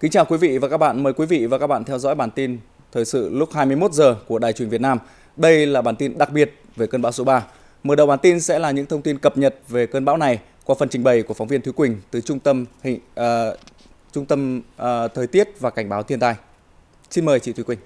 Kính chào quý vị và các bạn. Mời quý vị và các bạn theo dõi bản tin thời sự lúc 21 giờ của Đài truyền Việt Nam. Đây là bản tin đặc biệt về cơn bão số 3. Mở đầu bản tin sẽ là những thông tin cập nhật về cơn bão này qua phần trình bày của phóng viên Thúy Quỳnh từ trung tâm hình uh, trung tâm uh, thời tiết và cảnh báo thiên tai. Xin mời chị Thúy Quỳnh.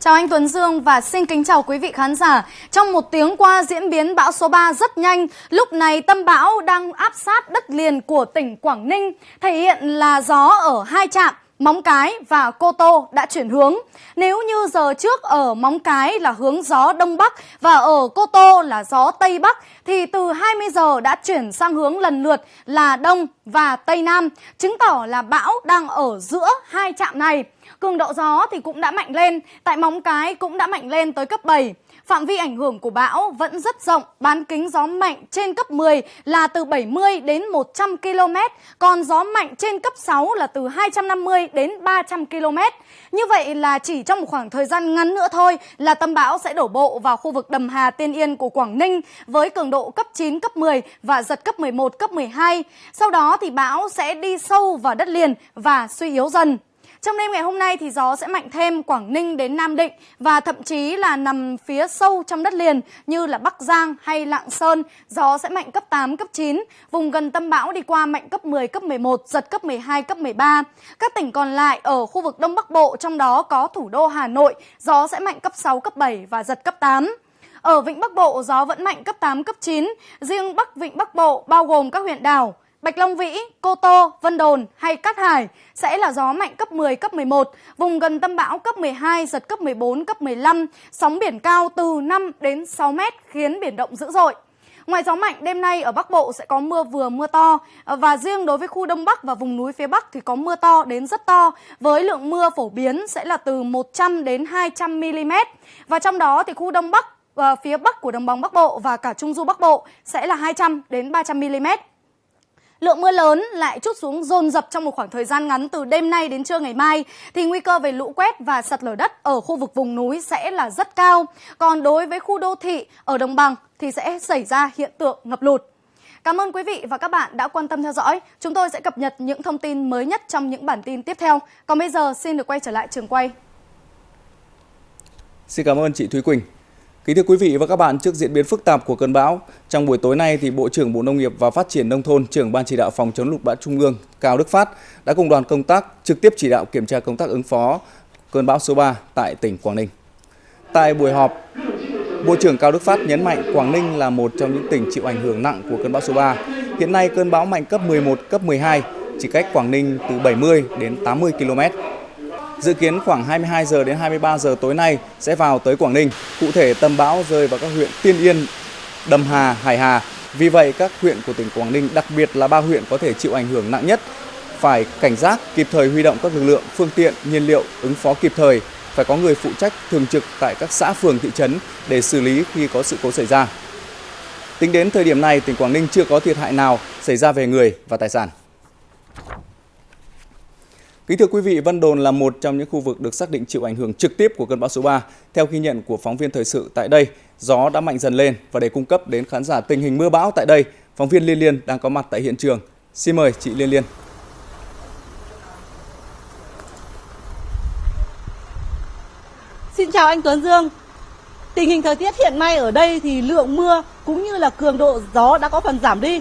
Chào anh Tuấn Dương và xin kính chào quý vị khán giả. Trong một tiếng qua diễn biến bão số 3 rất nhanh, lúc này tâm bão đang áp sát đất liền của tỉnh Quảng Ninh, thể hiện là gió ở hai trạm Móng Cái và Cô Tô đã chuyển hướng. Nếu như giờ trước ở Móng Cái là hướng gió Đông Bắc và ở Cô Tô là gió Tây Bắc thì từ 20 giờ đã chuyển sang hướng lần lượt là Đông và Tây Nam, chứng tỏ là bão đang ở giữa hai trạm này. Cường độ gió thì cũng đã mạnh lên, tại Móng Cái cũng đã mạnh lên tới cấp 7. Phạm vi ảnh hưởng của bão vẫn rất rộng, bán kính gió mạnh trên cấp 10 là từ 70 đến 100 km, còn gió mạnh trên cấp 6 là từ 250 đến 300 km. Như vậy là chỉ trong một khoảng thời gian ngắn nữa thôi là tâm bão sẽ đổ bộ vào khu vực Đầm Hà Tiên Yên của Quảng Ninh với cường độ cấp 9, cấp 10 và giật cấp 11, cấp 12. Sau đó thì bão sẽ đi sâu vào đất liền và suy yếu dần. Trong đêm ngày hôm nay thì gió sẽ mạnh thêm Quảng Ninh đến Nam Định và thậm chí là nằm phía sâu trong đất liền như là Bắc Giang hay Lạng Sơn, gió sẽ mạnh cấp 8, cấp 9. Vùng gần tâm bão đi qua mạnh cấp 10, cấp 11, giật cấp 12, cấp 13. Các tỉnh còn lại ở khu vực Đông Bắc Bộ trong đó có thủ đô Hà Nội, gió sẽ mạnh cấp 6, cấp 7 và giật cấp 8. Ở Vịnh Bắc Bộ, gió vẫn mạnh cấp 8, cấp 9. Riêng Bắc Vịnh Bắc Bộ bao gồm các huyện đảo Bạch Long Vĩ, Cô Tô, Vân Đồn hay Cát Hải sẽ là gió mạnh cấp 10, cấp 11, vùng gần tâm bão cấp 12, giật cấp 14, cấp 15, sóng biển cao từ 5 đến 6 mét khiến biển động dữ dội. Ngoài gió mạnh, đêm nay ở Bắc Bộ sẽ có mưa vừa mưa to và riêng đối với khu Đông Bắc và vùng núi phía Bắc thì có mưa to đến rất to với lượng mưa phổ biến sẽ là từ 100 đến 200 mm. Và trong đó thì khu Đông Bắc và phía Bắc của đồng bằng Bắc Bộ và cả Trung du Bắc Bộ sẽ là 200 đến 300 mm. Lượng mưa lớn lại chút xuống dồn dập trong một khoảng thời gian ngắn từ đêm nay đến trưa ngày mai thì nguy cơ về lũ quét và sạt lở đất ở khu vực vùng núi sẽ là rất cao. Còn đối với khu đô thị ở đồng bằng thì sẽ xảy ra hiện tượng ngập lụt. Cảm ơn quý vị và các bạn đã quan tâm theo dõi. Chúng tôi sẽ cập nhật những thông tin mới nhất trong những bản tin tiếp theo. Còn bây giờ, xin được quay trở lại trường quay. Xin cảm ơn chị Thúy Quỳnh. Kính thưa quý vị và các bạn, trước diễn biến phức tạp của cơn bão, trong buổi tối nay thì Bộ trưởng Bộ Nông nghiệp và Phát triển nông thôn, trưởng ban chỉ đạo phòng chống lụt bão Trung ương Cao Đức Phát đã cùng đoàn công tác trực tiếp chỉ đạo kiểm tra công tác ứng phó cơn bão số 3 tại tỉnh Quảng Ninh. Tại buổi họp, Bộ trưởng Cao Đức Phát nhấn mạnh Quảng Ninh là một trong những tỉnh chịu ảnh hưởng nặng của cơn bão số 3. Hiện nay cơn bão mạnh cấp 11, cấp 12, chỉ cách Quảng Ninh từ 70 đến 80 km. Dự kiến khoảng 22 giờ đến 23 giờ tối nay sẽ vào tới Quảng Ninh. Cụ thể tâm bão rơi vào các huyện Tiên Yên, Đầm Hà, Hải Hà. Vì vậy các huyện của tỉnh Quảng Ninh, đặc biệt là ba huyện có thể chịu ảnh hưởng nặng nhất, phải cảnh giác kịp thời huy động các lực lượng, phương tiện, nhiên liệu ứng phó kịp thời, phải có người phụ trách thường trực tại các xã phường thị trấn để xử lý khi có sự cố xảy ra. Tính đến thời điểm này, tỉnh Quảng Ninh chưa có thiệt hại nào xảy ra về người và tài sản. Kính thưa quý vị, Vân Đồn là một trong những khu vực được xác định chịu ảnh hưởng trực tiếp của cơn bão số 3. Theo ghi nhận của phóng viên thời sự tại đây, gió đã mạnh dần lên và để cung cấp đến khán giả tình hình mưa bão tại đây, phóng viên Liên Liên đang có mặt tại hiện trường. Xin mời chị Liên Liên. Xin chào anh Tuấn Dương. Tình hình thời tiết hiện nay ở đây thì lượng mưa cũng như là cường độ gió đã có phần giảm đi.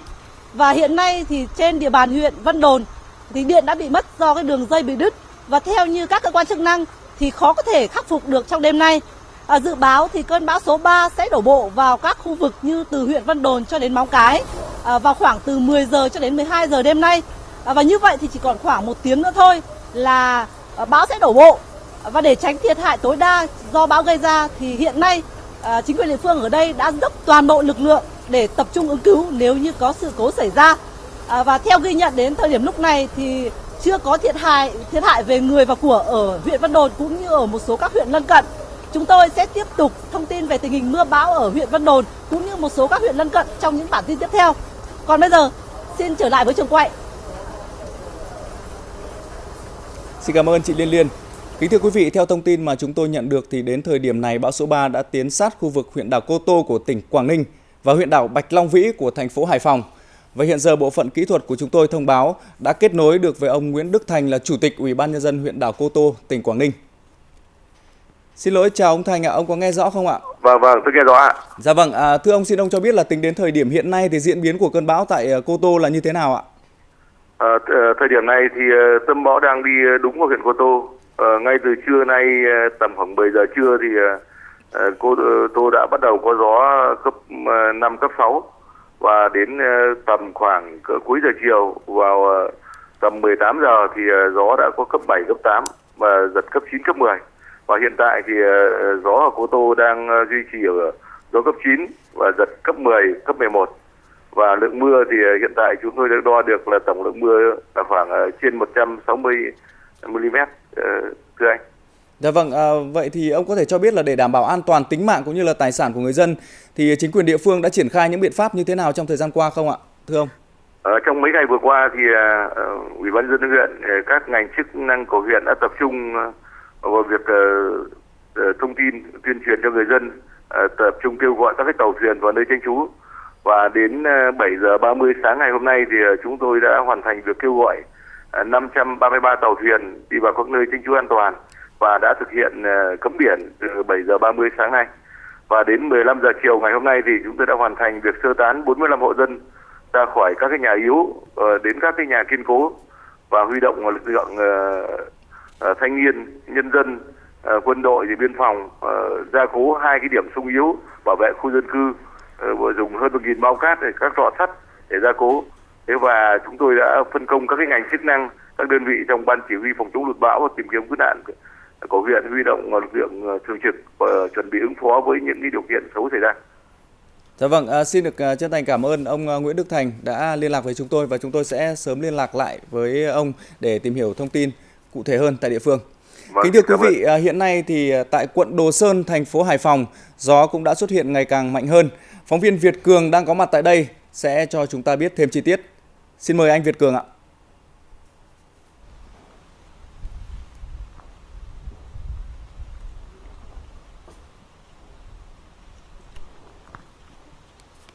Và hiện nay thì trên địa bàn huyện Vân Đồn thì điện đã bị mất do cái đường dây bị đứt và theo như các cơ quan chức năng thì khó có thể khắc phục được trong đêm nay. À, dự báo thì cơn bão số 3 sẽ đổ bộ vào các khu vực như từ huyện Vân Đồn cho đến Móng Cái à, vào khoảng từ 10 giờ cho đến 12 giờ đêm nay. À, và như vậy thì chỉ còn khoảng một tiếng nữa thôi là à, bão sẽ đổ bộ. À, và để tránh thiệt hại tối đa do bão gây ra thì hiện nay à, chính quyền địa phương ở đây đã dốc toàn bộ lực lượng để tập trung ứng cứu nếu như có sự cố xảy ra. À, và theo ghi nhận đến thời điểm lúc này thì chưa có thiệt hại thiệt hại về người và của ở huyện Vân Đồn cũng như ở một số các huyện lân cận. Chúng tôi sẽ tiếp tục thông tin về tình hình mưa bão ở huyện Vân Đồn cũng như một số các huyện lân cận trong những bản tin tiếp theo. Còn bây giờ, xin trở lại với trường quay. Xin cảm ơn chị Liên Liên. Kính thưa quý vị, theo thông tin mà chúng tôi nhận được thì đến thời điểm này bão số 3 đã tiến sát khu vực huyện đảo Cô Tô của tỉnh Quảng Ninh và huyện đảo Bạch Long Vĩ của thành phố Hải Phòng. Và hiện giờ bộ phận kỹ thuật của chúng tôi thông báo đã kết nối được với ông Nguyễn Đức Thành là Chủ tịch Ủy ban Nhân dân huyện đảo Cô Tô, tỉnh Quảng Ninh. Xin lỗi chào ông Thành ạ, ông có nghe rõ không ạ? Vâng vâng, tôi nghe rõ ạ. Dạ vâng, à, thưa ông xin ông cho biết là tính đến thời điểm hiện nay thì diễn biến của cơn bão tại Cô Tô là như thế nào ạ? À, thời điểm này thì tâm bão đang đi đúng vào huyện Cô Tô. À, ngay từ trưa nay tầm khoảng 10 giờ trưa thì Ờ, cô ờ, Tô đã bắt đầu có gió cấp 5 ờ, cấp 6 và đến ờ, tầm khoảng cuối giờ chiều, vào ờ, tầm 18 giờ thì ờ, gió đã có cấp 7 cấp 8 và giật cấp 9 cấp 10 và hiện tại thì gió ở Cô Tô đang duy trì ở gió cấp 9 và giật cấp 10 cấp 11 và lượng mưa thì hiện tại chúng tôi đã đo được là tổng lượng mưa là khoảng trên 160 mm. Dạ vâng, à, vậy thì ông có thể cho biết là để đảm bảo an toàn tính mạng cũng như là tài sản của người dân thì chính quyền địa phương đã triển khai những biện pháp như thế nào trong thời gian qua không ạ, thưa ông? Ở trong mấy ngày vừa qua thì uh, ủy ban dân huyện, ờ, các ngành chức năng của huyện đã tập trung vào việc uh, thông tin tuyên truyền cho người dân, uh, tập trung kêu gọi các cái tàu thuyền vào nơi tránh trú và đến 7 giờ 30 sáng ngày hôm nay thì chúng tôi đã hoàn thành việc kêu gọi 533 tàu thuyền đi vào các nơi tránh trú an toàn và đã thực hiện ờ, cấm biển từ 7 giờ 30 sáng nay. Và đến 15 giờ chiều ngày hôm nay thì chúng tôi đã hoàn thành việc sơ tán 45 hộ dân ra khỏi các cái nhà yếu ờ, đến các cái nhà kiên cố và huy động lực lượng ờ, thanh niên, nhân dân, quân đội thì biên phòng gia cố hai cái điểm sung yếu bảo vệ khu dân cư vừa dùng hơn một nghìn bao cát để các lọ sắt để gia cố thế và chúng tôi đã phân công các cái ngành chức năng các đơn vị trong ban chỉ huy phòng chống lụt bão và tìm kiếm cứu nạn của huyện huy động lực lượng ờ, thường trực và chuẩn bị ứng phó với những điều kiện xấu xảy ra. Dạ vâng, à, xin được uh, chân thành cảm ơn ông uh, Nguyễn Đức Thành đã liên lạc với chúng tôi và chúng tôi sẽ sớm liên lạc lại với ông để tìm hiểu thông tin cụ thể hơn tại địa phương. Vâng, Kính thưa quý vị, uh, hiện nay thì tại quận Đồ Sơn, thành phố Hải Phòng, gió cũng đã xuất hiện ngày càng mạnh hơn. Phóng viên Việt Cường đang có mặt tại đây sẽ cho chúng ta biết thêm chi tiết. Xin mời anh Việt Cường ạ.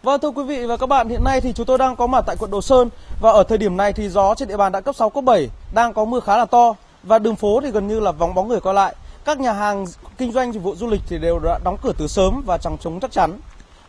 Vâng thưa quý vị và các bạn, hiện nay thì chúng tôi đang có mặt tại quận Đồ Sơn và ở thời điểm này thì gió trên địa bàn đã cấp 6 cấp 7, đang có mưa khá là to và đường phố thì gần như là vắng bóng người qua lại. Các nhà hàng kinh doanh dịch vụ du lịch thì đều đã đóng cửa từ sớm và chẳng chống chắc chắn.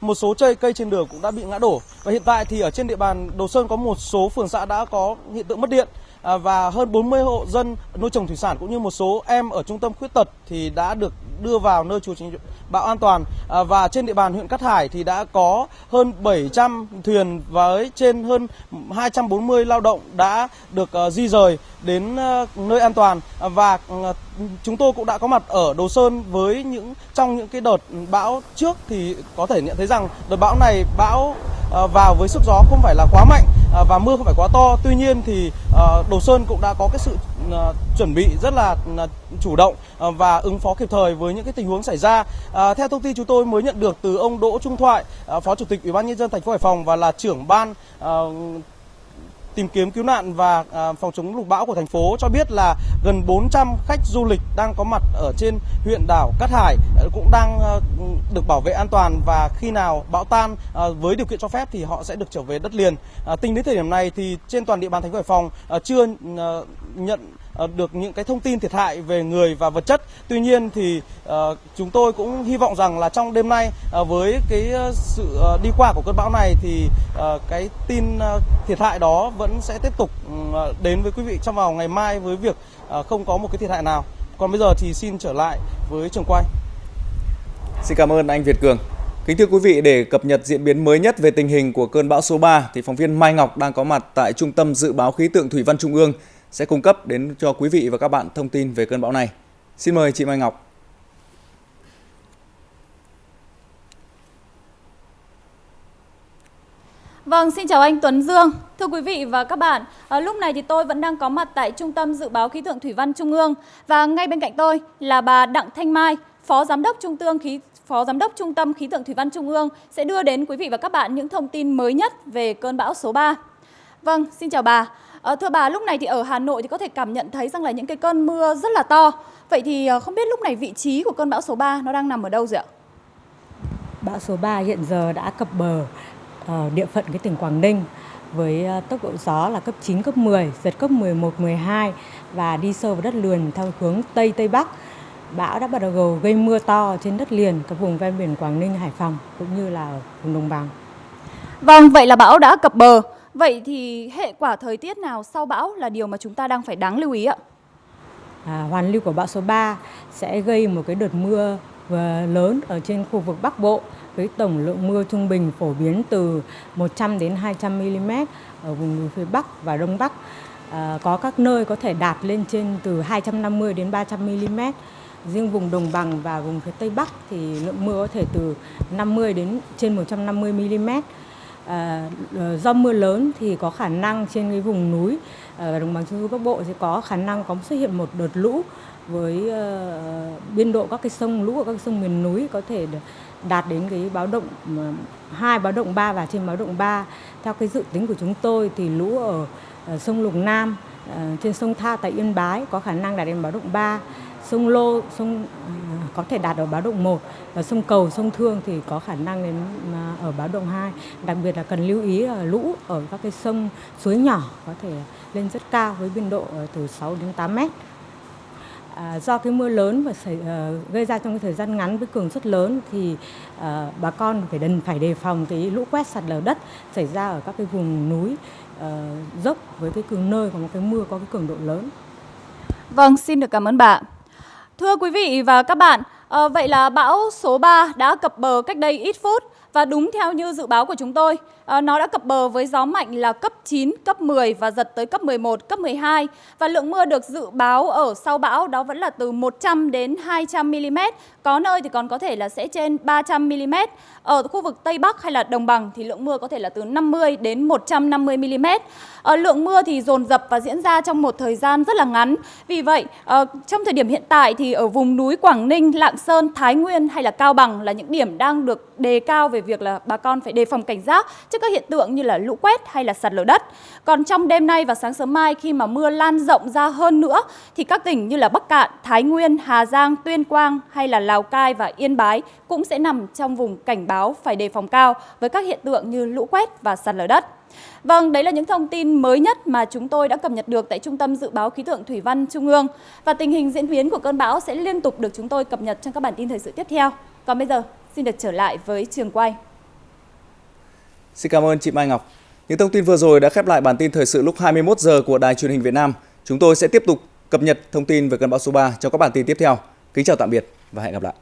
Một số cây cây trên đường cũng đã bị ngã đổ và hiện tại thì ở trên địa bàn Đồ Sơn có một số phường xã đã có hiện tượng mất điện À, và hơn 40 hộ dân nuôi trồng thủy sản cũng như một số em ở trung tâm khuyết tật thì đã được đưa vào nơi trú tránh bão an toàn. À, và trên địa bàn huyện Cát Hải thì đã có hơn 700 thuyền với trên hơn 240 lao động đã được à, di rời đến nơi an toàn. Và ừ, chúng tôi cũng đã có mặt ở Đồ Sơn với những, trong những cái đợt bão trước thì có thể nhận thấy rằng đợt bão này bão vào với sức gió không phải là quá mạnh. Ờ, và mưa không phải quá to. Tuy nhiên thì ờ, Đồ Sơn cũng đã có cái sự ờ, chuẩn bị rất là chủ động và ứng phó kịp thời với những cái tình huống xảy ra. Theo thông tin chúng tôi mới nhận được từ ông Đỗ Trung Thoại, Phó Chủ tịch Ủy ban nhân dân thành phố Hải Phòng và là trưởng ban tìm kiếm cứu nạn và à, phòng chống lụt bão của thành phố cho biết là gần 400 khách du lịch đang có mặt ở trên huyện đảo Cát Hải à, cũng đang à, được bảo vệ an toàn và khi nào bão tan với điều kiện cho phép thì họ sẽ được trở về đất liền. Tính đến thời điểm này thì trên toàn địa bàn thành phố Hải Phòng chưa nhận Ờ, được những cái thông tin thiệt hại về người và vật chất. Tuy nhiên thì ờ, chúng tôi cũng hy vọng rằng là trong đêm nay ờ, với cái sự đi qua của cơn bão này thì cái tin thiệt hại đó vẫn sẽ tiếp tục đến với quý vị trong vào ngày mai với việc không có một cái thiệt hại nào. Còn bây giờ thì xin trở lại với trường quay. Xin cảm ơn anh Việt Cường. Kính thưa quý vị, để cập nhật diễn biến mới nhất về tình hình của cơn bão số 3 thì phóng viên Mai Ngọc đang có mặt tại Trung tâm Dự báo Khí tượng Thủy văn Trung ương sẽ cung cấp đến cho quý vị và các bạn thông tin về cơn bão này. Xin mời chị Mai Ngọc. Vâng, xin chào anh Tuấn Dương. Thưa quý vị và các bạn, à, lúc này thì tôi vẫn đang có mặt tại Trung tâm Dự báo Khí tượng Thủy văn Trung ương và ngay bên cạnh tôi là bà Đặng Thanh Mai, Phó Giám đốc Trung tương Khí Phó Giám đốc Trung tâm Khí tượng Thủy văn Trung ương sẽ đưa đến quý vị và các bạn những thông tin mới nhất về cơn bão số 3. Vâng, xin chào bà. À, thưa bà, lúc này thì ở Hà Nội thì có thể cảm nhận thấy rằng là những cái cơn mưa rất là to. Vậy thì ờ, không biết lúc này vị trí của cơn bão số 3 nó đang nằm ở đâu rồi ạ? Bão số 3 hiện giờ đã cập bờ ở địa phận cái tỉnh Quảng Ninh với tốc độ gió là cấp 9, cấp 10, giật cấp 11, 12 và đi sâu vào đất liền theo hướng Tây Tây Bắc. Bão đã bắt đầu gây mưa to trên đất liền các vùng ven biển Quảng Ninh, Hải Phòng cũng như là vùng đồng bằng. Vâng, vậy là bão đã cập bờ. Vậy thì hệ quả thời tiết nào sau bão là điều mà chúng ta đang phải đáng lưu ý ạ? À, hoàn lưu của bão số 3 sẽ gây một cái đợt mưa ờ, lớn ở trên khu vực Bắc Bộ với tổng lượng mưa trung bình phổ biến từ 100 đến 200 mm ở vùng núi phía Bắc và Đông Bắc. À, có các nơi có thể đạt lên trên từ 250 đến 300 mm. Riêng vùng đồng bằng và vùng phía Tây Bắc thì lượng mưa có thể từ 50 đến trên 150 mm. À, ờ, do mưa lớn thì có khả năng trên cái vùng núi ờ, ở đồng bằng trung du bắc bộ sẽ có khả năng có xuất hiện một đợt lũ với uh, biên độ các cái sông lũ ở các sông miền núi có thể đạt đến cái báo động hai báo động 3 và trên báo động 3 theo cái dự tính của chúng tôi thì lũ ở, sông Lục Nam uh, trên sông Tha tại Yên Bái có khả năng đạt đến báo động 3 sông Lô sông có thể đạt ở báo động 1 và sông Cầu sông Thương thì có khả năng đến à, ở báo động 2 đặc biệt là cần lưu ý là lũ ở các cái sông suối nhỏ có thể lên rất cao với biên độ từ 6 đến 8 mét À, do cái mưa lớn và xảy, uh, gây ra trong cái thời gian ngắn với cường suất lớn thì uh, bà con phải đần phải đề phòng cái lũ quét sạt lở đất xảy ra ở các cái vùng núi uh, dốc với cái cường nơi có một cái mưa có cái cường độ lớn. Vâng, xin được cảm ơn bà. Thưa quý vị và các bạn, à, vậy là bão số 3 đã cập bờ cách đây ít phút và đúng theo như dự báo của chúng tôi, à, nó đã cập bờ với gió mạnh là cấp 9, cấp 10 và giật tới cấp 11, cấp 12. Và lượng mưa được dự báo ở sau bão đó vẫn là từ 100 đến 200 mm. Có nơi thì còn có thể là sẽ trên 300 mm. Ở khu vực Tây Bắc hay là Đồng Bằng thì lượng mưa có thể là từ 50 đến 150 mm. À, lượng mưa thì dồn dập và diễn ra trong một thời gian rất là ngắn. Vì vậy, à, trong thời điểm hiện tại thì ở vùng núi Quảng Ninh, Lạng Sơn, Thái Nguyên hay là Cao Bằng là những điểm đang được đề cao về việc là bà con phải đề phòng cảnh giác trước các hiện tượng như là lũ quét hay là sạt lở đất. Còn trong đêm nay và sáng sớm mai khi mà mưa lan rộng ra hơn nữa thì các tỉnh như là Bắc Cạn, Thái Nguyên, Hà Giang, Tuyên Quang hay là Lào Cai và Yên Bái cũng sẽ nằm trong vùng cảnh báo phải đề phòng cao với các hiện tượng như lũ quét và sạt lở đất. Vâng, đấy là những thông tin mới nhất mà chúng tôi đã cập nhật được tại Trung tâm Dự báo Khí tượng Thủy văn Trung ương. Và tình hình diễn biến của cơn bão sẽ liên tục được chúng tôi cập nhật trong các bản tin thời sự tiếp theo. Còn bây giờ, xin được trở lại với trường quay. Xin cảm ơn chị Mai Ngọc. Những thông tin vừa rồi đã khép lại bản tin thời sự lúc 21 giờ của Đài Truyền hình Việt Nam. Chúng tôi sẽ tiếp tục cập nhật thông tin về cơn bão số 3 trong các bản tin tiếp theo. Kính chào tạm biệt và hẹn gặp lại.